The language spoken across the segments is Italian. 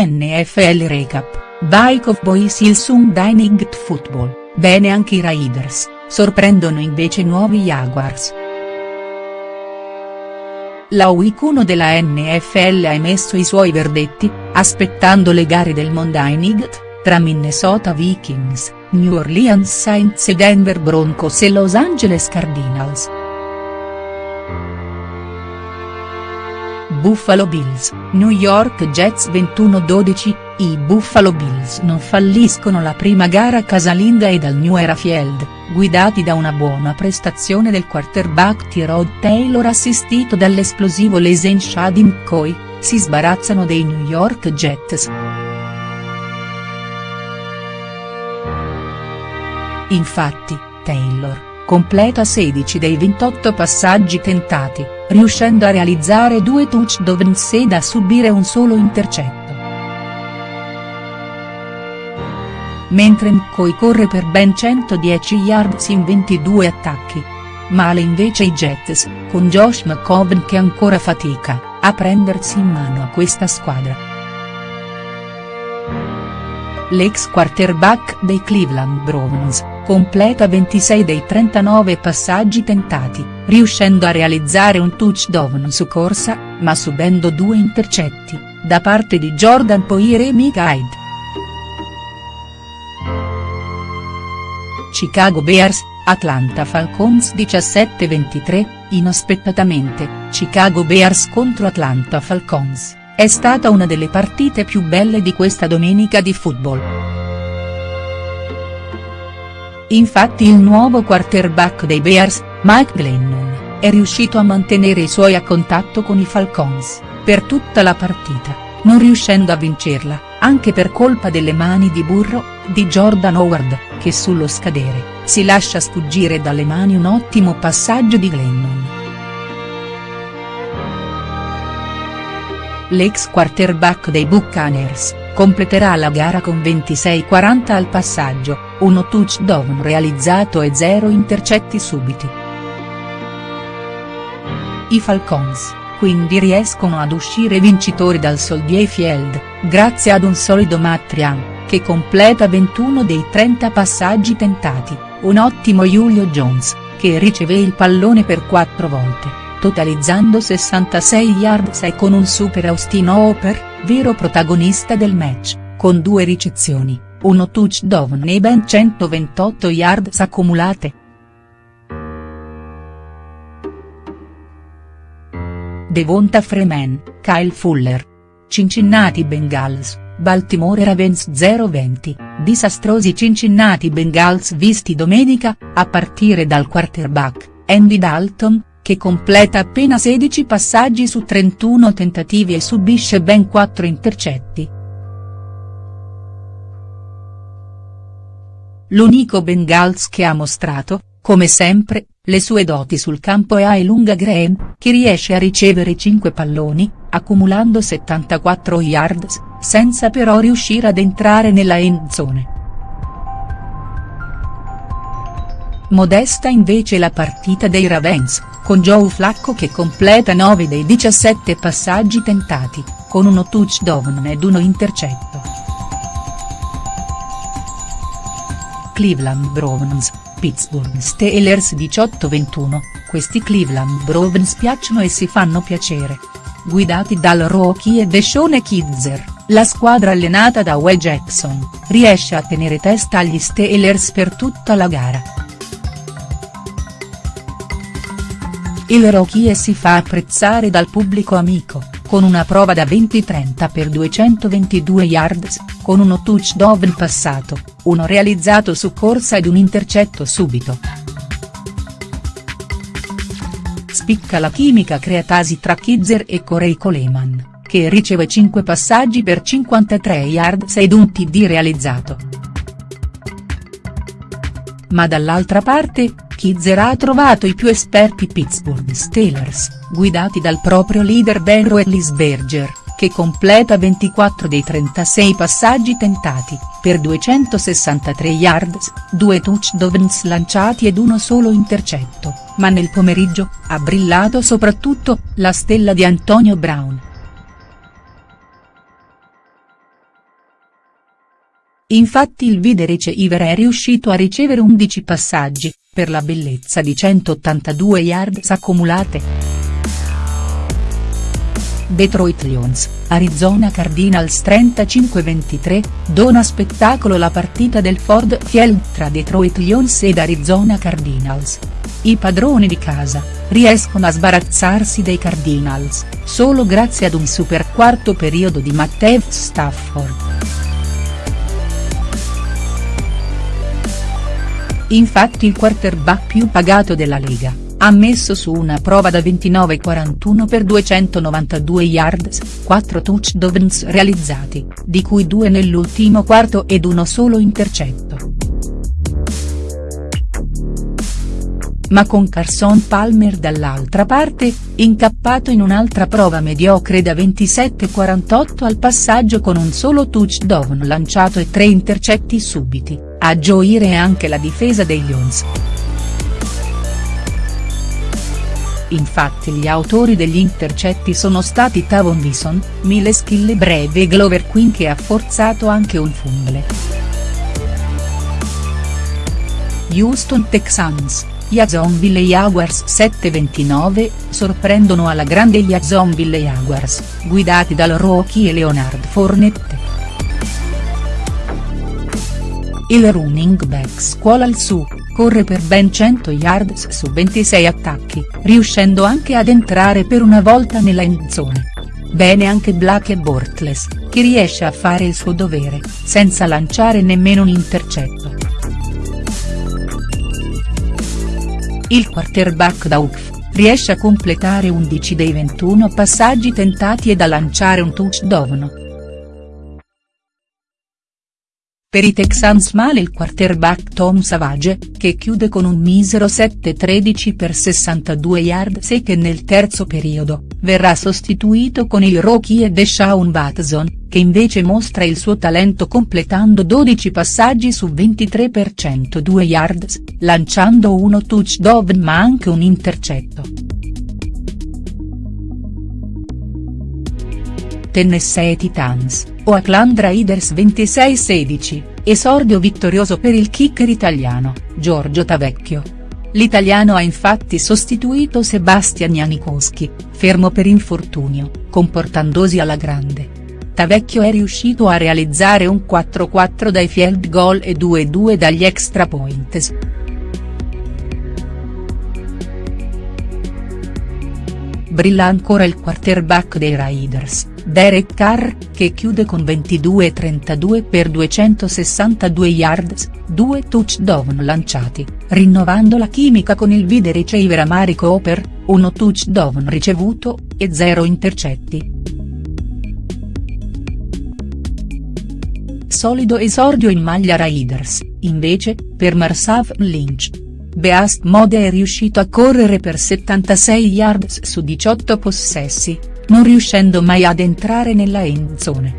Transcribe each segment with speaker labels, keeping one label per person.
Speaker 1: NFL Recap, Bike of Boys il Sunday Night Football, bene anche i Raiders, sorprendono invece nuovi Jaguars. La Week 1 della NFL ha emesso i suoi verdetti, aspettando le gare del Monday Night, tra Minnesota Vikings, New Orleans Saints e Denver Broncos e Los Angeles Cardinals. Buffalo Bills, New York Jets 21-12, i Buffalo Bills non falliscono la prima gara casalinga e dal New Era Field, guidati da una buona prestazione del quarterback Tyrod Taylor assistito dall'esplosivo Lesen Shadi McCoy, si sbarazzano dei New York Jets. Infatti, Taylor, completa 16 dei 28 passaggi tentati, riuscendo a realizzare due touchdowns ed a subire un solo intercetto. Mentre McCoy corre per ben 110 yards in 22 attacchi. Male invece i Jets, con Josh McCoven che ancora fatica, a prendersi in mano a questa squadra l'ex quarterback dei Cleveland Browns, completa 26 dei 39 passaggi tentati, riuscendo a realizzare un touchdown su corsa, ma subendo due intercetti, da parte di Jordan Poire e Mike Hyde. Chicago Bears, Atlanta Falcons 17-23, inaspettatamente, Chicago Bears contro Atlanta Falcons. È stata una delle partite più belle di questa domenica di football. Infatti il nuovo quarterback dei Bears, Mike Glennon, è riuscito a mantenere i suoi a contatto con i Falcons, per tutta la partita, non riuscendo a vincerla, anche per colpa delle mani di burro, di Jordan Howard, che sullo scadere, si lascia sfuggire dalle mani un ottimo passaggio di Glennon. l'ex quarterback dei Buccaneers, completerà la gara con 26-40 al passaggio, uno touchdown realizzato e zero intercetti subiti. I Falcons, quindi riescono ad uscire vincitori dal Soldier Field, grazie ad un solido Matt Ryan, che completa 21 dei 30 passaggi tentati, un ottimo Julio Jones, che riceve il pallone per quattro volte totalizzando 66 yards e con un super Austin Hooper, vero protagonista del match, con due ricezioni, uno touchdown e ben 128 yards accumulate. Devonta Freeman, Kyle Fuller. Cincinnati Bengals, Baltimore Ravens 0-20, disastrosi Cincinnati Bengals visti domenica, a partire dal quarterback, Andy Dalton, che completa appena 16 passaggi su 31 tentativi e subisce ben 4 intercetti. L'unico Bengals che ha mostrato, come sempre, le sue doti sul campo è Ailunga Graham, che riesce a ricevere 5 palloni, accumulando 74 yards, senza però riuscire ad entrare nella end zone. Modesta invece la partita dei Ravens, con Joe Flacco che completa 9 dei 17 passaggi tentati, con uno touchdown ed uno intercetto. Cleveland Browns, Pittsburgh Steelers 18-21, questi Cleveland Browns piacciono e si fanno piacere. Guidati dal rookie e Deshaun Kidzer, la squadra allenata da Will Jackson, riesce a tenere testa agli Steelers per tutta la gara. il Rookie si fa apprezzare dal pubblico amico, con una prova da 20-30 per 222 yards, con uno touchdown passato, uno realizzato su corsa ed un intercetto subito. Spicca la chimica creatasi tra Kidzer e Corey Coleman, che riceve 5 passaggi per 53 yards ed un TD realizzato. Ma dall'altra parte, Kidzer ha trovato i più esperti Pittsburgh Steelers, guidati dal proprio leader Ben Roethlisberger, che completa 24 dei 36 passaggi tentati, per 263 yards, due touchdowns lanciati ed uno solo intercetto, ma nel pomeriggio, ha brillato soprattutto, la stella di Antonio Brown. Infatti il video receiver è riuscito a ricevere 11 passaggi, per la bellezza di 182 yards accumulate. Detroit Lions, Arizona Cardinals 35-23, dona spettacolo la partita del Ford Field tra Detroit Lions ed Arizona Cardinals. I padroni di casa, riescono a sbarazzarsi dei Cardinals, solo grazie ad un super quarto periodo di Matthew Stafford. Infatti il quarterback più pagato della Lega ha messo su una prova da 29-41 per 292 yards, 4 touchdowns realizzati, di cui due nell'ultimo quarto ed uno solo intercetto. Ma con Carson Palmer dall'altra parte, incappato in un'altra prova mediocre da 27-48 al passaggio con un solo touchdown lanciato e tre intercetti subiti, a gioire anche la difesa dei Lions. Infatti gli autori degli intercetti sono stati Tavon Wilson, Miles Killebreve e Glover Quinn che ha forzato anche un fumble. Houston Texans, Jacksonville Jaguars 7-29, sorprendono alla grande gli Jacksonville Jaguars, guidati dal rookie Leonard Fournette. Il running back scuola il su, corre per ben 100 yards su 26 attacchi, riuscendo anche ad entrare per una volta nella endzone. Bene anche Black e Bortles, che riesce a fare il suo dovere, senza lanciare nemmeno un intercetto. Il quarterback da UCF, riesce a completare 11 dei 21 passaggi tentati ed a lanciare un touchdown, per i Texans male il quarterback Tom Savage, che chiude con un misero 7-13 per 62 yards e che nel terzo periodo, verrà sostituito con il rookie Deshaun Watson, che invece mostra il suo talento completando 12 passaggi su 23 per 102 yards, lanciando uno touchdown ma anche un intercetto. Tennessee Titans, Oakland Raiders 26-16, esordio vittorioso per il kicker italiano, Giorgio Tavecchio. L'italiano ha infatti sostituito Sebastian Janikowski, fermo per infortunio, comportandosi alla grande. Tavecchio è riuscito a realizzare un 4-4 dai field goal e 2-2 dagli extra points. Brilla ancora il quarterback dei Raiders, Derek Carr, che chiude con 22-32 per 262 yards, due touchdown lanciati, rinnovando la chimica con il video receiver Amari Cooper, uno touchdown ricevuto, e zero intercetti. Solido esordio in maglia Raiders, invece, per Marsav Lynch. Beast Mode è riuscito a correre per 76 yards su 18 possessi, non riuscendo mai ad entrare nella end zone.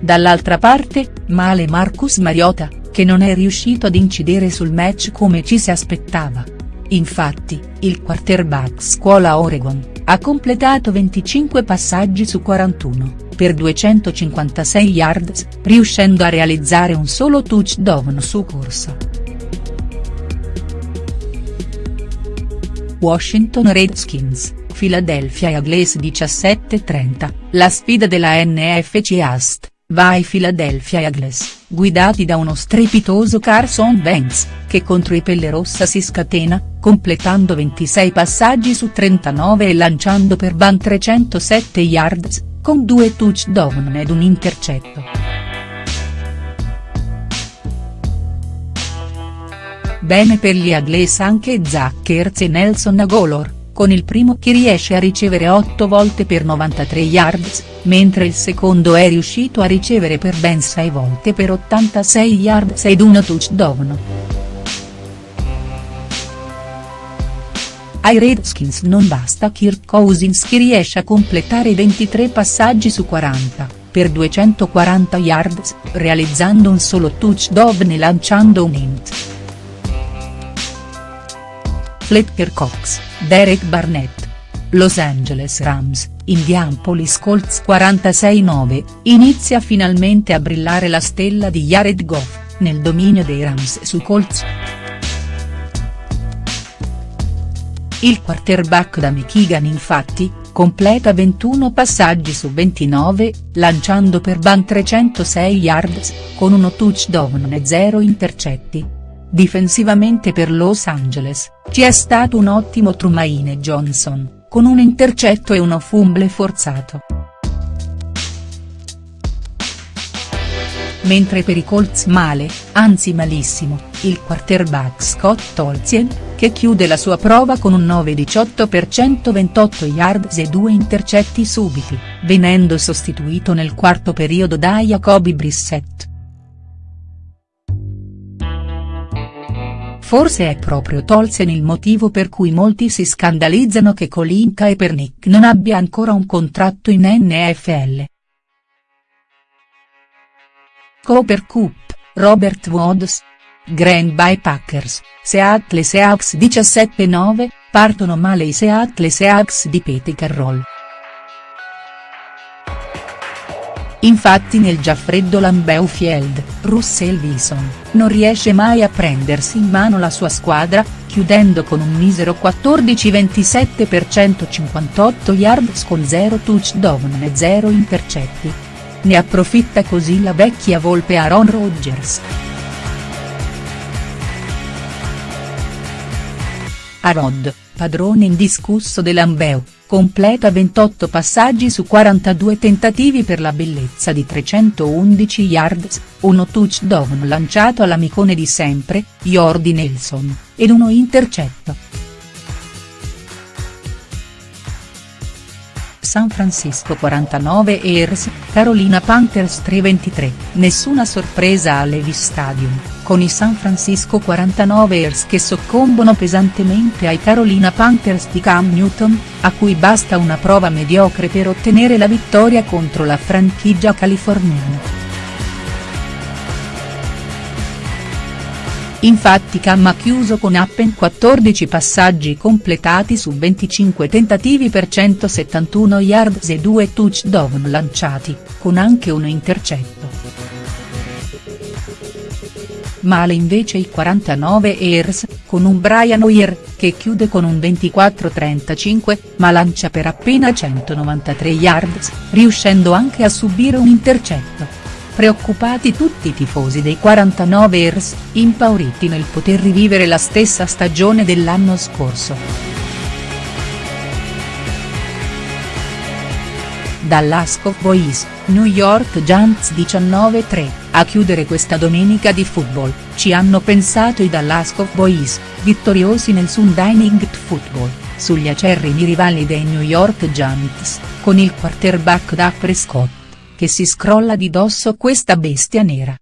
Speaker 1: Dall'altra parte, male Marcus Mariota, che non è riuscito ad incidere sul match come ci si aspettava. Infatti, il quarterback scuola Oregon, ha completato 25 passaggi su 41, per 256 yards, riuscendo a realizzare un solo touchdown su corsa. Washington Redskins, Philadelphia Eagles 17-30, la sfida della NFC East, vai Philadelphia Eagles, guidati da uno strepitoso Carson Wentz, che contro i Pelle Rossa si scatena, completando 26 passaggi su 39 e lanciando per ban 307 yards, con due touchdown ed un intercetto. Bene per gli Agles anche Zach Ertz e Nelson Agolor, con il primo che riesce a ricevere 8 volte per 93 yards, mentre il secondo è riuscito a ricevere per ben 6 volte per 86 yards ed uno touchdown. Ai Redskins non basta Kirk Cousins che riesce a completare 23 passaggi su 40, per 240 yards, realizzando un solo touchdown e lanciando un int. Fletcher Cox, Derek Barnett. Los Angeles Rams, Indianapolis Colts 46-9, inizia finalmente a brillare la stella di Jared Goff, nel dominio dei Rams su Colts. Il quarterback da Michigan infatti, completa 21 passaggi su 29, lanciando per ben 306 yards, con uno touchdown e 0 intercetti. Difensivamente per Los Angeles, ci è stato un ottimo Trumaine Johnson, con un intercetto e uno fumble forzato. mentre per i Colts male, anzi malissimo, il quarterback Scott Tolzien, che chiude la sua prova con un 9-18 per 128 yards e due intercetti subiti, venendo sostituito nel quarto periodo da Jacoby Brissett. Forse è proprio Tolzien il motivo per cui molti si scandalizzano che Colin Kaepernick non abbia ancora un contratto in NFL. Cooper Cup, Robert Woods. Grand Bay Packers, Seattle Seahawks 17-9, partono male i Seattle Seahawks di Pete Carroll. Infatti nel già freddo Lambeu Field, Russell Wilson, non riesce mai a prendersi in mano la sua squadra, chiudendo con un misero 14-27 per 158 yards con 0 touchdown e 0 intercetti. Ne approfitta così la vecchia volpe Aaron Rodgers. Arod, padrone indiscusso dell'Ambeu, completa 28 passaggi su 42 tentativi per la bellezza di 311 yards, uno touchdown lanciato all'amicone di sempre, Jordi Nelson, ed uno intercetto. San Francisco 49 Ers, Carolina Panthers 3-23, nessuna sorpresa a Levis Stadium, con i San Francisco 49 Ers che soccombono pesantemente ai Carolina Panthers di Cam Newton, a cui basta una prova mediocre per ottenere la vittoria contro la franchigia californiana. Infatti Cam ha chiuso con appen 14 passaggi completati su 25 tentativi per 171 yards e 2 touchdown lanciati, con anche un intercetto. Male invece i 49 Ers, con un Brian Hoyer, che chiude con un 24-35, ma lancia per appena 193 yards, riuscendo anche a subire un intercetto preoccupati tutti i tifosi dei 49 ers, impauriti nel poter rivivere la stessa stagione dell'anno scorso. Dallas Cowboys, New York Giants 19-3, a chiudere questa domenica di football, ci hanno pensato i Dallas Cowboys, vittoriosi nel Sunday Night Football, sugli acerrimi rivali dei New York Giants, con il quarterback Dak Prescott che si scrolla di dosso questa bestia nera.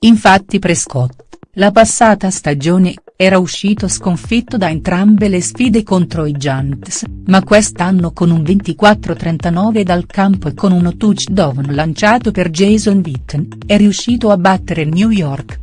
Speaker 1: Infatti Prescott, la passata stagione, era uscito sconfitto da entrambe le sfide contro i Giants, ma quest'anno con un 24-39 dal campo e con uno touchdown lanciato per Jason Witten, è riuscito a battere New York.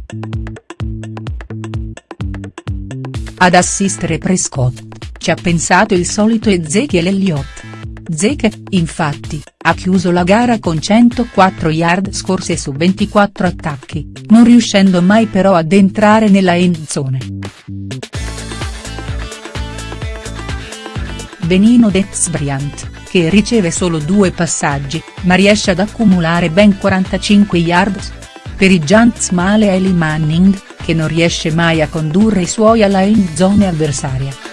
Speaker 1: Ad assistere Prescott ci ha pensato il solito Ezekiel Elliott. Zeke, infatti, ha chiuso la gara con 104 yard scorse su 24 attacchi, non riuscendo mai però ad entrare nella end zone. Benino Dez Bryant, che riceve solo due passaggi, ma riesce ad accumulare ben 45 yards. Per i Giants male Eli Manning, che non riesce mai a condurre i suoi alla end zone avversaria.